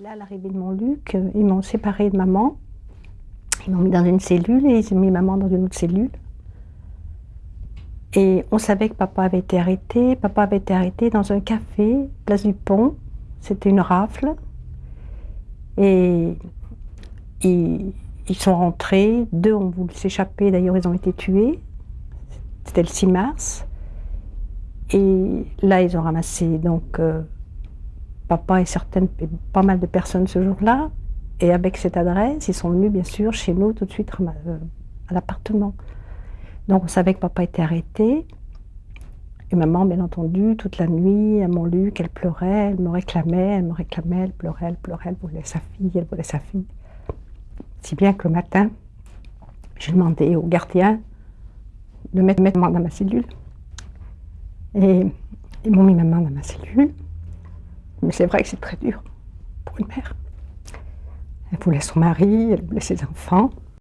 Là, l'arrivée de Montluc, euh, ils m'ont séparé de maman. Ils m'ont mis dans une cellule et ils ont mis maman dans une autre cellule. Et on savait que papa avait été arrêté. Papa avait été arrêté dans un café, place du Pont. C'était une rafle. Et ils, ils sont rentrés. Deux ont voulu s'échapper. D'ailleurs, ils ont été tués. C'était le 6 mars. Et là, ils ont ramassé donc euh, papa et certaines, pas mal de personnes ce jour-là. Et avec cette adresse, ils sont venus bien sûr chez nous tout de suite euh, à l'appartement. Donc on savait que papa était arrêté. Et maman, bien entendu, toute la nuit, elle m'a lu qu'elle pleurait, elle me réclamait, elle me réclamait, elle pleurait, elle pleurait, elle voulait sa fille, elle voulait sa fille. Si bien que le matin, j'ai demandé au gardien de mettre maman dans ma cellule. Et ils m'ont mis maman dans ma cellule. Mais c'est vrai que c'est très dur pour une mère. Elle voulait son mari, elle voulait ses enfants.